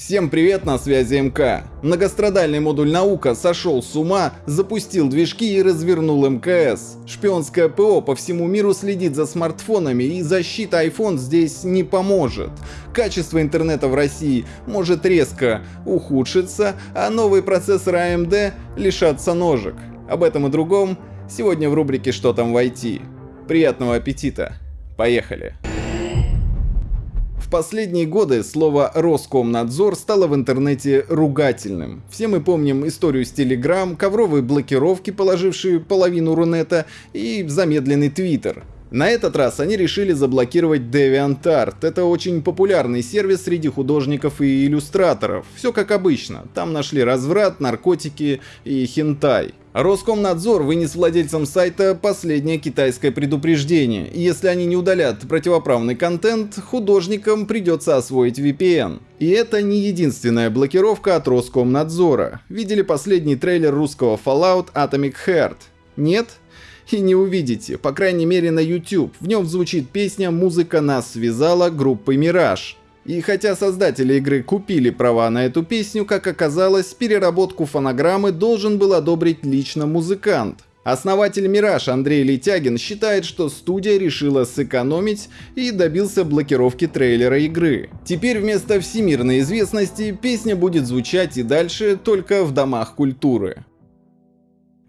Всем привет, на связи МК. Многострадальный модуль «Наука» сошел с ума, запустил движки и развернул МКС. Шпионское ПО по всему миру следит за смартфонами и защита iPhone здесь не поможет. Качество интернета в России может резко ухудшиться, а новые процессоры AMD лишатся ножек. Об этом и другом сегодня в рубрике «Что там в IT?». Приятного аппетита! Поехали! Последние годы слово «Роскомнадзор» стало в интернете ругательным. Все мы помним историю с Telegram, ковровые блокировки, положившие половину Рунета, и замедленный Твиттер. На этот раз они решили заблокировать DeviantArt. Это очень популярный сервис среди художников и иллюстраторов. Все как обычно. Там нашли разврат, наркотики и хентай. Роскомнадзор вынес владельцам сайта последнее китайское предупреждение, если они не удалят противоправный контент, художникам придется освоить VPN. И это не единственная блокировка от Роскомнадзора. Видели последний трейлер русского Fallout Atomic Heart? Нет? И не увидите, по крайней мере на YouTube. В нем звучит песня «Музыка нас связала» группы Мираж. И хотя создатели игры купили права на эту песню, как оказалось, переработку фонограммы должен был одобрить лично музыкант. Основатель Мираж Андрей Летягин считает, что студия решила сэкономить и добился блокировки трейлера игры. Теперь вместо всемирной известности песня будет звучать и дальше только в домах культуры.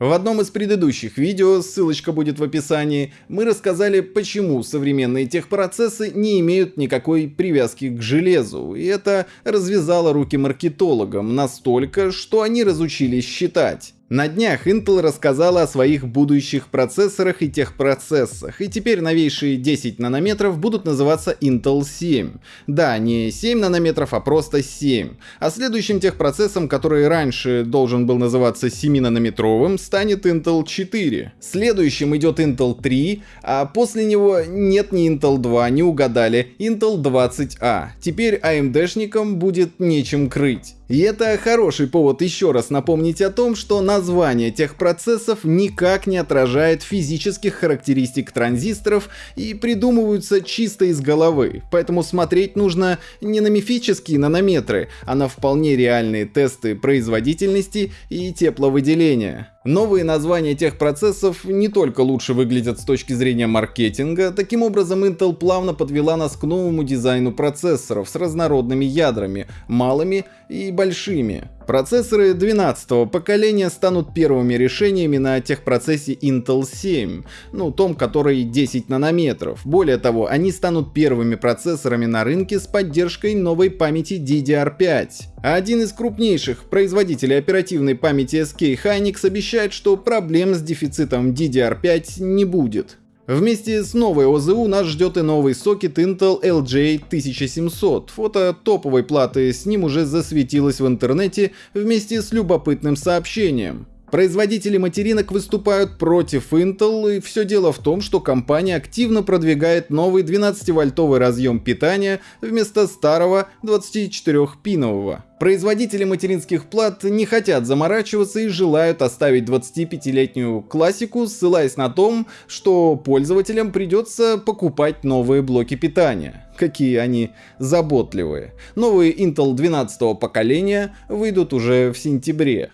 В одном из предыдущих видео, ссылочка будет в описании, мы рассказали, почему современные техпроцессы не имеют никакой привязки к железу, и это развязало руки маркетологам настолько, что они разучились считать. На днях Intel рассказала о своих будущих процессорах и техпроцессах, и теперь новейшие 10 нанометров будут называться Intel 7. Да, не 7 нанометров, а просто 7. А следующим техпроцессом, который раньше должен был называться 7-нанометровым, станет Intel 4. Следующим идет Intel 3, а после него нет ни Intel 2, не угадали, Intel 20A. Теперь AMD-шникам будет нечем крыть. И это хороший повод еще раз напомнить о том, что название тех процессов никак не отражает физических характеристик транзисторов и придумываются чисто из головы, поэтому смотреть нужно не на мифические нанометры, а на вполне реальные тесты производительности и тепловыделения. Новые названия тех процессов не только лучше выглядят с точки зрения маркетинга, таким образом Intel плавно подвела нас к новому дизайну процессоров с разнородными ядрами, малыми и большими. Процессоры 12 поколения станут первыми решениями на техпроцессе Intel 7, ну том, который 10 нанометров. Более того, они станут первыми процессорами на рынке с поддержкой новой памяти DDR5. А один из крупнейших производителей оперативной памяти SK Hynix обещает, что проблем с дефицитом DDR5 не будет. Вместе с новой ОЗУ нас ждет и новый сокет Intel LJ1700. Фото топовой платы с ним уже засветилось в интернете вместе с любопытным сообщением. Производители материнок выступают против Intel, и все дело в том, что компания активно продвигает новый 12-вольтовый разъем питания вместо старого 24-пинового. Производители материнских плат не хотят заморачиваться и желают оставить 25-летнюю классику, ссылаясь на том, что пользователям придется покупать новые блоки питания. Какие они заботливые. Новые Intel 12 поколения выйдут уже в сентябре.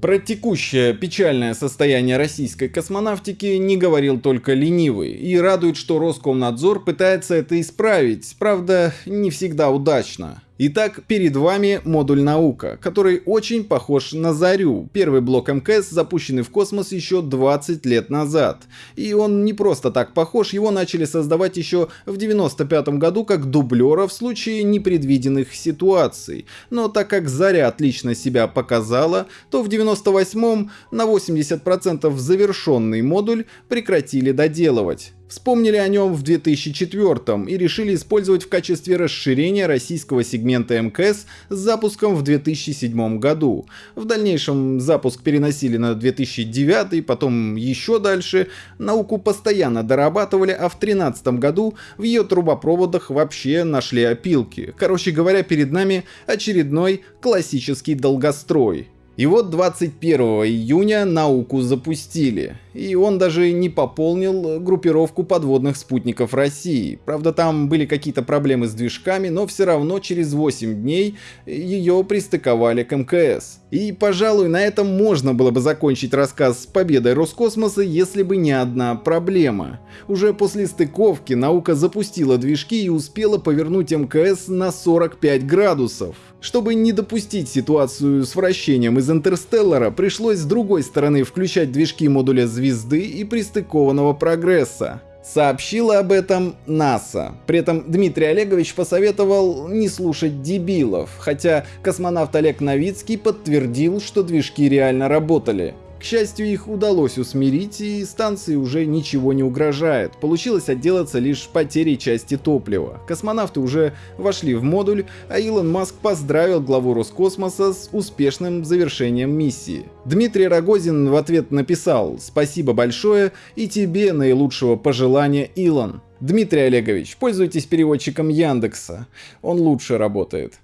Про текущее печальное состояние российской космонавтики не говорил только ленивый, и радует, что Роскомнадзор пытается это исправить, правда, не всегда удачно. Итак, перед вами модуль «Наука», который очень похож на Зарю, первый блок МКС, запущенный в космос еще 20 лет назад. И он не просто так похож, его начали создавать еще в 95 году как дублера в случае непредвиденных ситуаций. Но так как Заря отлично себя показала, то в 98 на 80% завершенный модуль прекратили доделывать. Вспомнили о нем в 2004 и решили использовать в качестве расширения российского сегмента МКС с запуском в 2007 году. В дальнейшем запуск переносили на 2009, потом еще дальше. Науку постоянно дорабатывали, а в 2013 году в ее трубопроводах вообще нашли опилки. Короче говоря, перед нами очередной классический долгострой. И вот 21 июня науку запустили. И он даже не пополнил группировку подводных спутников России. Правда, там были какие-то проблемы с движками, но все равно через 8 дней ее пристыковали к МКС. И, пожалуй, на этом можно было бы закончить рассказ с победой Роскосмоса, если бы не одна проблема. Уже после стыковки наука запустила движки и успела повернуть МКС на 45 градусов. Чтобы не допустить ситуацию с вращением из Интерстеллара, пришлось с другой стороны включать движки модуля звезды и пристыкованного прогресса. Сообщила об этом НАСА. При этом Дмитрий Олегович посоветовал не слушать дебилов, хотя космонавт Олег Новицкий подтвердил, что движки реально работали. Счастью, их удалось усмирить, и станции уже ничего не угрожает. Получилось отделаться лишь потерей части топлива. Космонавты уже вошли в модуль, а Илон Маск поздравил главу Роскосмоса с успешным завершением миссии. Дмитрий Рогозин в ответ написал «Спасибо большое и тебе наилучшего пожелания, Илон». Дмитрий Олегович, пользуйтесь переводчиком Яндекса, он лучше работает.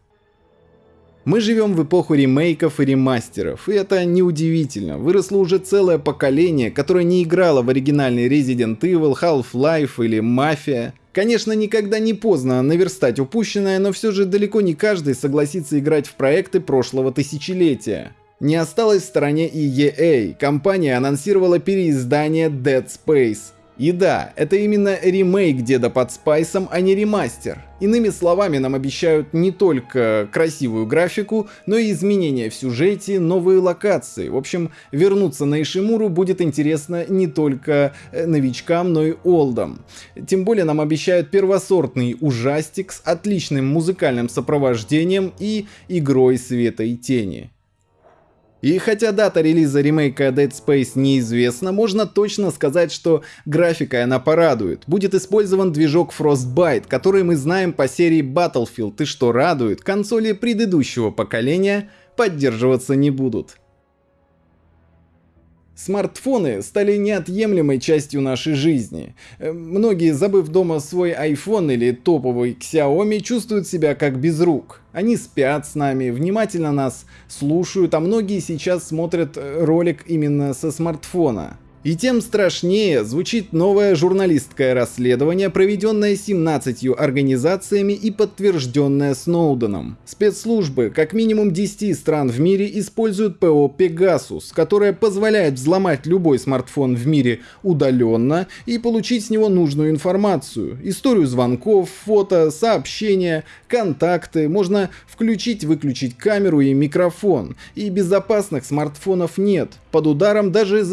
Мы живем в эпоху ремейков и ремастеров, и это неудивительно. Выросло уже целое поколение, которое не играло в оригинальный Resident Evil, Half-Life или Mafia. Конечно, никогда не поздно наверстать упущенное, но все же далеко не каждый согласится играть в проекты прошлого тысячелетия. Не осталось в стороне и EA. Компания анонсировала переиздание Dead Space. И да, это именно ремейк Деда под Спайсом, а не ремастер. Иными словами, нам обещают не только красивую графику, но и изменения в сюжете, новые локации. В общем, вернуться на Ишимуру будет интересно не только э, новичкам, но и олдам. Тем более нам обещают первосортный ужастик с отличным музыкальным сопровождением и игрой света и тени. И хотя дата релиза ремейка Dead Space неизвестна, можно точно сказать, что графика она порадует. Будет использован движок Frostbite, который мы знаем по серии Battlefield, и что радует, консоли предыдущего поколения поддерживаться не будут. Смартфоны стали неотъемлемой частью нашей жизни. Э, многие, забыв дома свой iPhone или топовый Xiaomi, чувствуют себя как без рук. Они спят с нами, внимательно нас слушают, а многие сейчас смотрят э, ролик именно со смартфона. И тем страшнее звучит новое журналистское расследование, проведенное 17 организациями и подтвержденное Сноуденом. Спецслужбы как минимум 10 стран в мире используют ПО Pegasus, которое позволяет взломать любой смартфон в мире удаленно и получить с него нужную информацию. Историю звонков, фото, сообщения, контакты, можно включить-выключить камеру и микрофон. И безопасных смартфонов нет, под ударом даже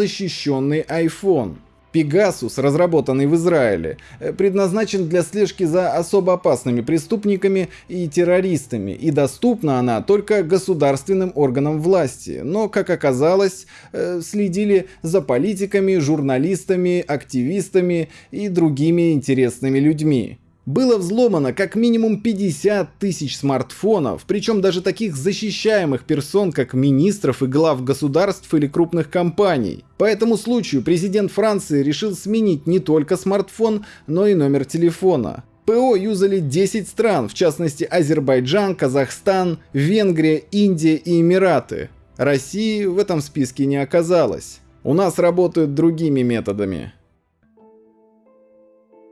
защищенный iPhone. Pegasus, разработанный в Израиле, э, предназначен для слежки за особо опасными преступниками и террористами, и доступна она только государственным органам власти. Но, как оказалось, э, следили за политиками, журналистами, активистами и другими интересными людьми. Было взломано как минимум 50 тысяч смартфонов, причем даже таких защищаемых персон, как министров и глав государств или крупных компаний. По этому случаю президент Франции решил сменить не только смартфон, но и номер телефона. ПО юзали 10 стран, в частности Азербайджан, Казахстан, Венгрия, Индия и Эмираты. России в этом списке не оказалось. У нас работают другими методами.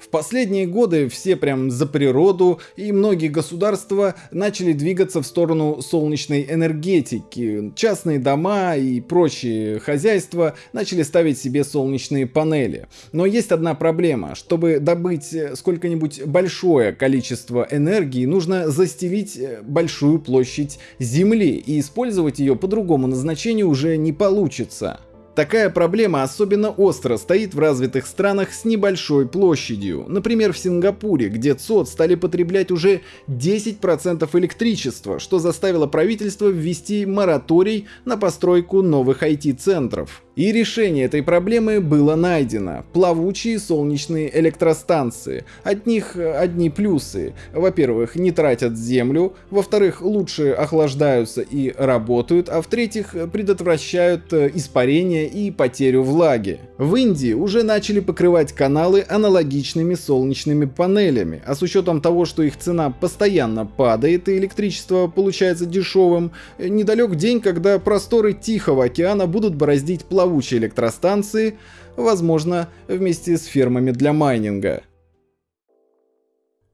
В последние годы все прям за природу и многие государства начали двигаться в сторону солнечной энергетики. Частные дома и прочие хозяйства начали ставить себе солнечные панели. Но есть одна проблема. Чтобы добыть сколько-нибудь большое количество энергии, нужно застелить большую площадь Земли и использовать ее по другому назначению уже не получится. Такая проблема особенно остро стоит в развитых странах с небольшой площадью. Например, в Сингапуре, где ЦОД стали потреблять уже 10% электричества, что заставило правительство ввести мораторий на постройку новых IT-центров. И решение этой проблемы было найдено. Плавучие солнечные электростанции. От них одни плюсы. Во-первых, не тратят землю. Во-вторых, лучше охлаждаются и работают. А в-третьих, предотвращают э, испарение и потерю влаги. В Индии уже начали покрывать каналы аналогичными солнечными панелями. А с учетом того, что их цена постоянно падает и электричество получается дешевым, недалек день, когда просторы Тихого океана будут бороздить плавучие плавучие электростанции, возможно, вместе с фермами для майнинга.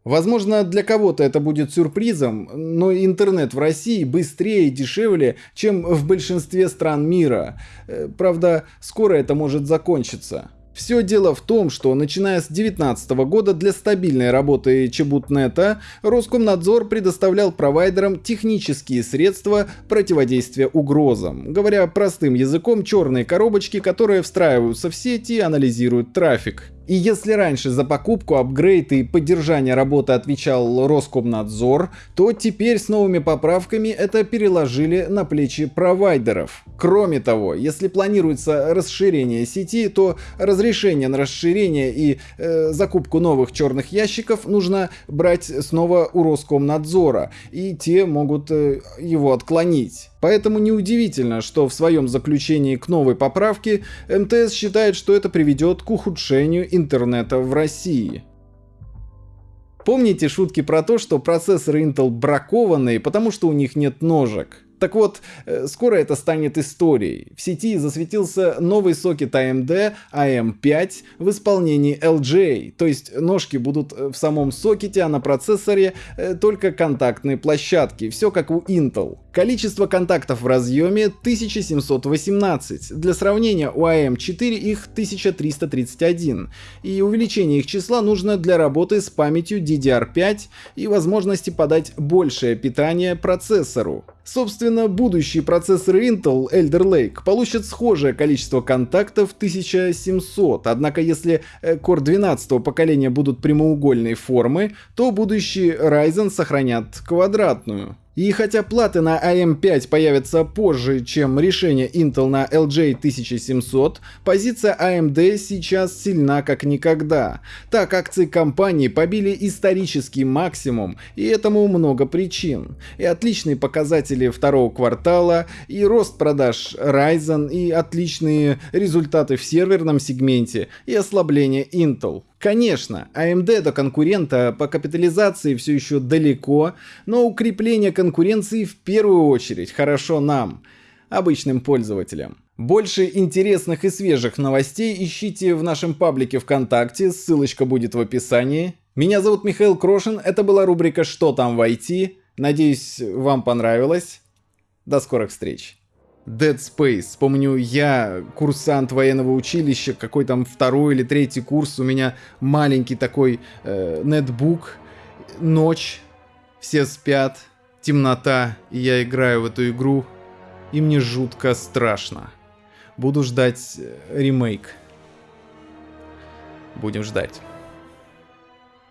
Возможно, для кого-то это будет сюрпризом, но интернет в России быстрее и дешевле, чем в большинстве стран мира. Э, правда, скоро это может закончиться. Все дело в том, что начиная с 2019 года для стабильной работы Чебутнета Роскомнадзор предоставлял провайдерам технические средства противодействия угрозам. Говоря простым языком, черные коробочки, которые встраиваются в сети и анализируют трафик. И если раньше за покупку, апгрейд и поддержание работы отвечал Роскомнадзор, то теперь с новыми поправками это переложили на плечи провайдеров. Кроме того, если планируется расширение сети, то разрешение на расширение и э, закупку новых черных ящиков нужно брать снова у Роскомнадзора, и те могут э, его отклонить. Поэтому неудивительно, что в своем заключении к новой поправке МТС считает, что это приведет к ухудшению интернета в России. Помните шутки про то, что процессоры Intel бракованные, потому что у них нет ножек? Так вот, э, скоро это станет историей. В сети засветился новый сокет AMD AM5 в исполнении LGA, то есть ножки будут э, в самом сокете, а на процессоре э, только контактные площадки, все как у Intel. Количество контактов в разъеме 1718, для сравнения у AM4 их 1331, и увеличение их числа нужно для работы с памятью DDR5 и возможности подать большее питание процессору. Собственно, будущие процессоры Intel Elder Lake получат схожее количество контактов 1700, однако если э, Core 12 поколения будут прямоугольной формы, то будущие Ryzen сохранят квадратную. И хотя платы на AM5 появятся позже, чем решение Intel на LJ 1700, позиция AMD сейчас сильна как никогда. Так акции компании побили исторический максимум, и этому много причин. И отличные показатели второго квартала, и рост продаж Ryzen, и отличные результаты в серверном сегменте, и ослабление Intel. Конечно, AMD до конкурента по капитализации все еще далеко, но укрепление конкуренции в первую очередь хорошо нам, обычным пользователям. Больше интересных и свежих новостей ищите в нашем паблике ВКонтакте, ссылочка будет в описании. Меня зовут Михаил Крошин, это была рубрика «Что там в IT?». Надеюсь, вам понравилось. До скорых встреч. Dead Space. Помню, я курсант военного училища, какой там второй или третий курс, у меня маленький такой э, нетбук, ночь, все спят, темнота, и я играю в эту игру, и мне жутко страшно. Буду ждать э, ремейк. Будем ждать.